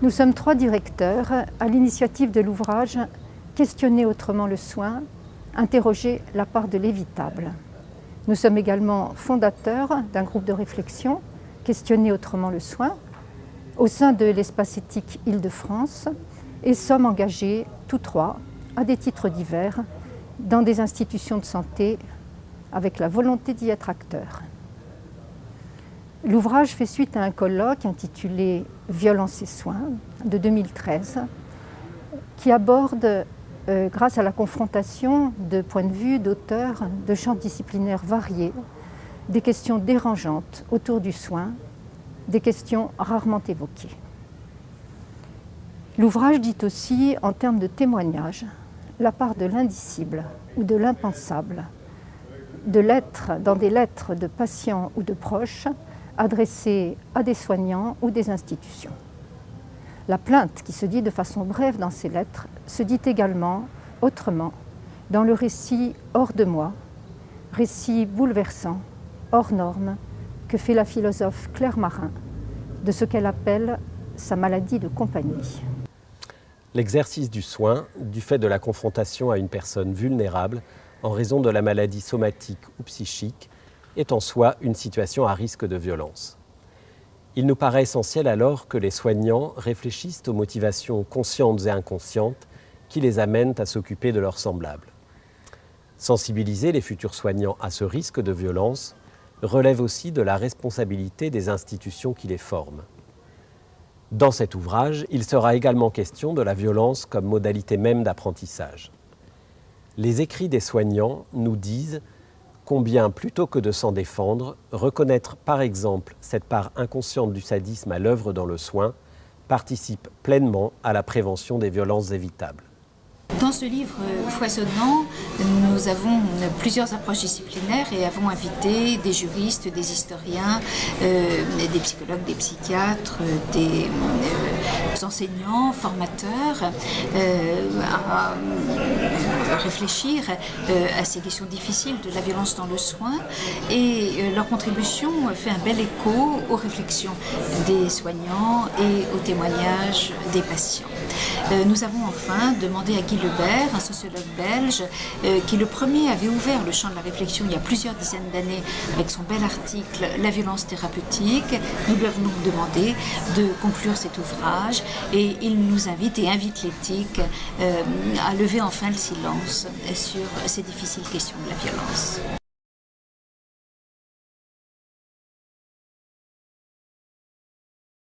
Nous sommes trois directeurs à l'initiative de l'ouvrage Questionner autrement le soin, interroger la part de l'évitable. Nous sommes également fondateurs d'un groupe de réflexion Questionner autrement le soin au sein de l'espace éthique Île-de-France et sommes engagés tous trois à des titres divers dans des institutions de santé avec la volonté d'y être acteurs. L'ouvrage fait suite à un colloque intitulé « Violence et soins » de 2013 qui aborde, euh, grâce à la confrontation de points de vue d'auteurs de champs disciplinaires variés, des questions dérangeantes autour du soin, des questions rarement évoquées. L'ouvrage dit aussi, en termes de témoignage, la part de l'indicible ou de l'impensable, de l'être dans des lettres de patients ou de proches adressées à des soignants ou des institutions. La plainte, qui se dit de façon brève dans ces lettres, se dit également autrement dans le récit hors de moi, récit bouleversant, hors norme, que fait la philosophe Claire Marin de ce qu'elle appelle sa maladie de compagnie. L'exercice du soin, du fait de la confrontation à une personne vulnérable en raison de la maladie somatique ou psychique, est en soi une situation à risque de violence. Il nous paraît essentiel alors que les soignants réfléchissent aux motivations conscientes et inconscientes qui les amènent à s'occuper de leurs semblables. Sensibiliser les futurs soignants à ce risque de violence relève aussi de la responsabilité des institutions qui les forment. Dans cet ouvrage, il sera également question de la violence comme modalité même d'apprentissage. Les écrits des soignants nous disent combien, plutôt que de s'en défendre, reconnaître par exemple cette part inconsciente du sadisme à l'œuvre dans le soin participe pleinement à la prévention des violences évitables. Dans ce livre foisonnant, nous avons plusieurs approches disciplinaires et avons invité des juristes, des historiens, euh, des psychologues, des psychiatres, des euh, enseignants, formateurs euh, à réfléchir à ces questions difficiles de la violence dans le soin et leur contribution fait un bel écho aux réflexions des soignants et aux témoignages des patients. Nous avons enfin demandé à Guy Lebert, un sociologue belge, euh, qui le premier avait ouvert le champ de la réflexion il y a plusieurs dizaines d'années avec son bel article « La violence thérapeutique ». Nous lui avons donc demandé de conclure cet ouvrage et il nous invite et invite l'éthique euh, à lever enfin le silence sur ces difficiles questions de la violence.